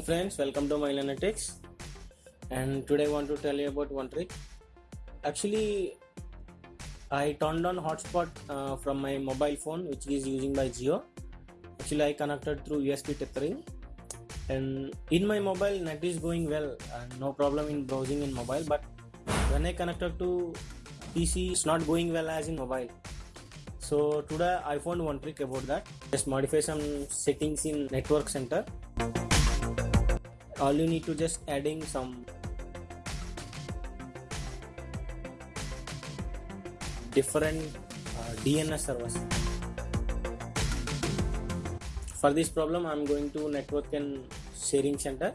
friends, welcome to my Analytics. And today I want to tell you about one trick. Actually, I turned on hotspot uh, from my mobile phone, which is using by Jio. Actually, I connected through USB tethering, and in my mobile net is going well, no problem in browsing in mobile. But when I connected to PC, it's not going well as in mobile. So today I found one trick about that. Just modify some settings in network center all you need to just adding some different uh, DNS servers. For this problem I'm going to network and sharing center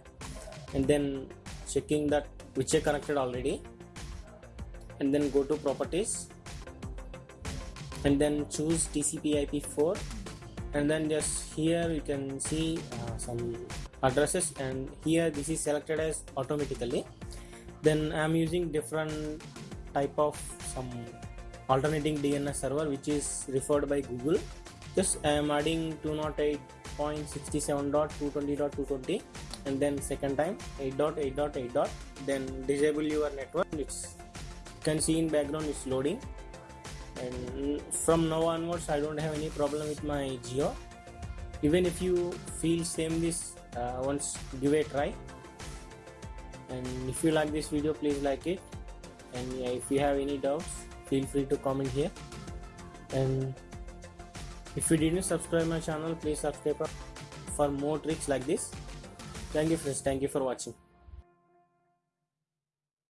and then checking that which are connected already and then go to properties and then choose TCP IP4 and then just here you can see uh, some addresses and here this is selected as automatically. Then i'm using different type of some alternating dns server which is referred by google. Just i am adding 208.67.220.220 and then second time 8.8.8. then disable your network. It's you can see in background it's loading. And from now onwards i don't have any problem with my Jio even if you feel same this uh, once give a try. And if you like this video please like it. And if you have any doubts feel free to comment here. And if you didn't subscribe my channel please subscribe for more tricks like this. Thank you friends. Thank you for watching